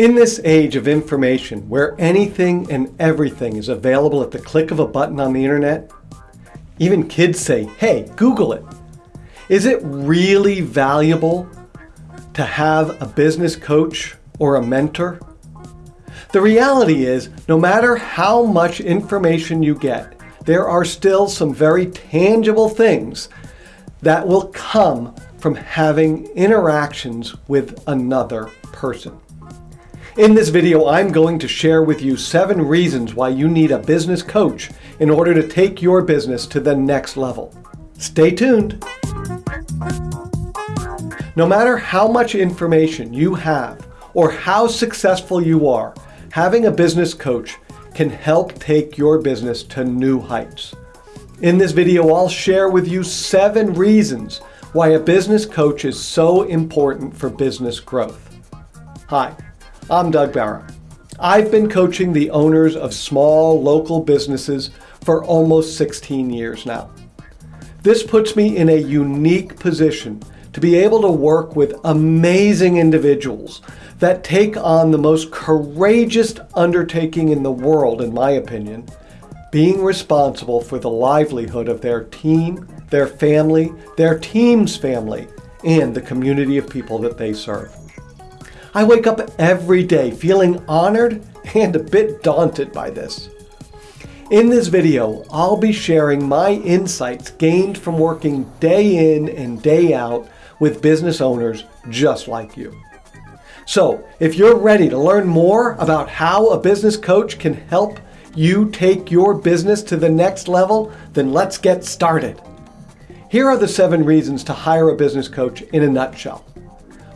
In this age of information where anything and everything is available at the click of a button on the internet, even kids say, hey, Google it. Is it really valuable to have a business coach or a mentor? The reality is, no matter how much information you get, there are still some very tangible things that will come from having interactions with another person. In this video, I'm going to share with you seven reasons why you need a business coach in order to take your business to the next level. Stay tuned. No matter how much information you have or how successful you are, having a business coach can help take your business to new heights. In this video, I'll share with you seven reasons why a business coach is so important for business growth. Hi. I'm Doug Barra. I've been coaching the owners of small local businesses for almost 16 years now. This puts me in a unique position to be able to work with amazing individuals that take on the most courageous undertaking in the world, in my opinion, being responsible for the livelihood of their team, their family, their team's family, and the community of people that they serve. I wake up every day feeling honored and a bit daunted by this. In this video, I'll be sharing my insights gained from working day in and day out with business owners just like you. So if you're ready to learn more about how a business coach can help you take your business to the next level, then let's get started. Here are the seven reasons to hire a business coach in a nutshell.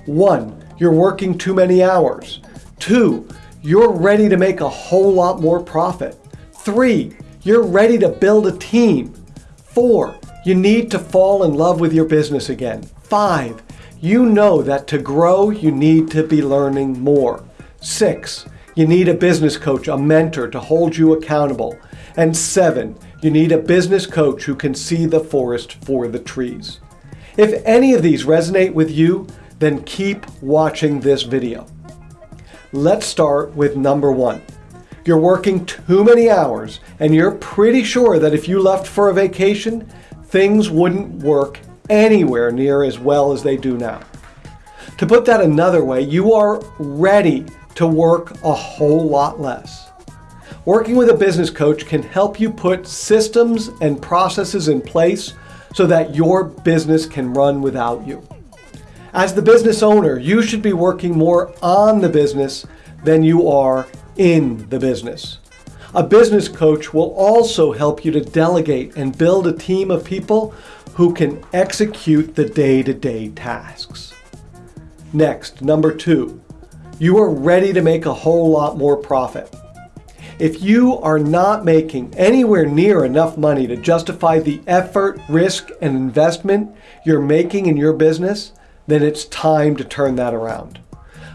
One, you're working too many hours. Two, you're ready to make a whole lot more profit. Three, you're ready to build a team. Four, you need to fall in love with your business again. Five, you know that to grow, you need to be learning more. Six, you need a business coach, a mentor to hold you accountable. And seven, you need a business coach who can see the forest for the trees. If any of these resonate with you, then keep watching this video. Let's start with number one. You're working too many hours and you're pretty sure that if you left for a vacation, things wouldn't work anywhere near as well as they do now. To put that another way, you are ready to work a whole lot less. Working with a business coach can help you put systems and processes in place so that your business can run without you. As the business owner, you should be working more on the business than you are in the business. A business coach will also help you to delegate and build a team of people who can execute the day-to-day -day tasks. Next, number two, you are ready to make a whole lot more profit. If you are not making anywhere near enough money to justify the effort, risk, and investment you're making in your business, then it's time to turn that around.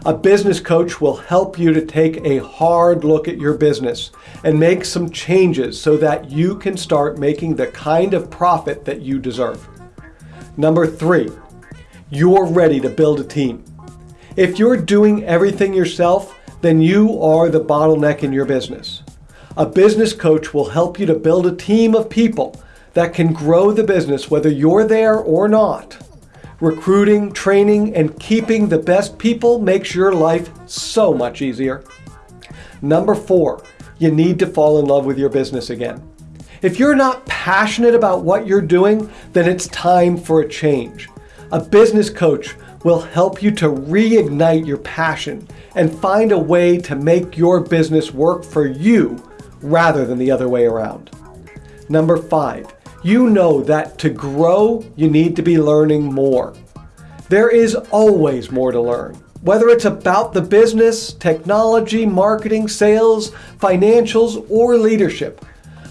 A business coach will help you to take a hard look at your business and make some changes so that you can start making the kind of profit that you deserve. Number three, you're ready to build a team. If you're doing everything yourself, then you are the bottleneck in your business. A business coach will help you to build a team of people that can grow the business whether you're there or not. Recruiting, training, and keeping the best people makes your life so much easier. Number four, you need to fall in love with your business again. If you're not passionate about what you're doing, then it's time for a change. A business coach will help you to reignite your passion and find a way to make your business work for you rather than the other way around. Number five, you know that to grow, you need to be learning more. There is always more to learn. Whether it's about the business, technology, marketing, sales, financials, or leadership,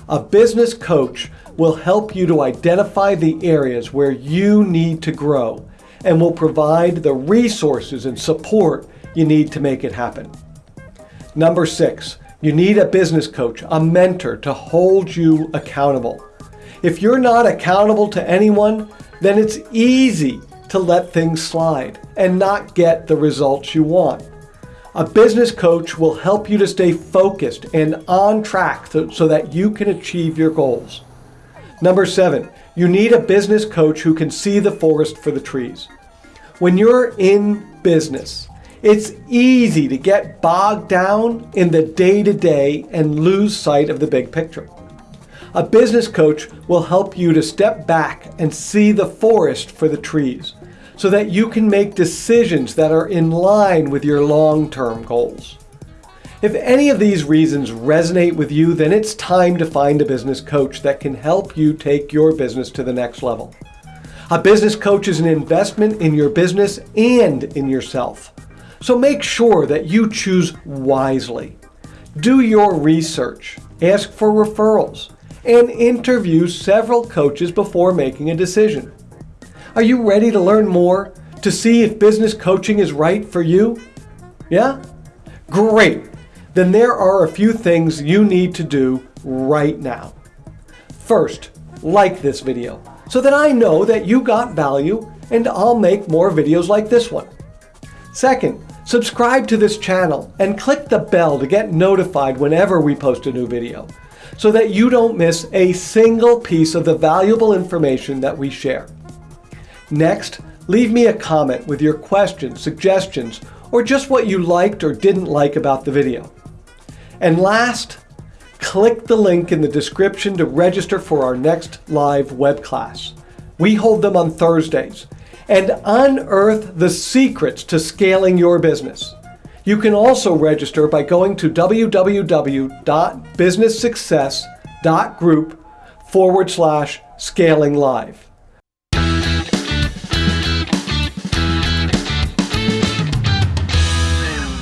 a business coach will help you to identify the areas where you need to grow and will provide the resources and support you need to make it happen. Number six, you need a business coach, a mentor to hold you accountable. If you're not accountable to anyone, then it's easy to let things slide and not get the results you want. A business coach will help you to stay focused and on track so that you can achieve your goals. Number seven, you need a business coach who can see the forest for the trees. When you're in business, it's easy to get bogged down in the day to day and lose sight of the big picture. A business coach will help you to step back and see the forest for the trees so that you can make decisions that are in line with your long-term goals. If any of these reasons resonate with you, then it's time to find a business coach that can help you take your business to the next level. A business coach is an investment in your business and in yourself. So make sure that you choose wisely. Do your research, ask for referrals, and interview several coaches before making a decision. Are you ready to learn more to see if business coaching is right for you? Yeah? Great! Then there are a few things you need to do right now. First, like this video so that I know that you got value and I'll make more videos like this one. Second, subscribe to this channel and click the bell to get notified whenever we post a new video so that you don't miss a single piece of the valuable information that we share. Next, leave me a comment with your questions, suggestions, or just what you liked or didn't like about the video. And last, click the link in the description to register for our next live web class. We hold them on Thursdays, and unearth the secrets to scaling your business. You can also register by going to www.businesssuccess.group forward slash scaling live.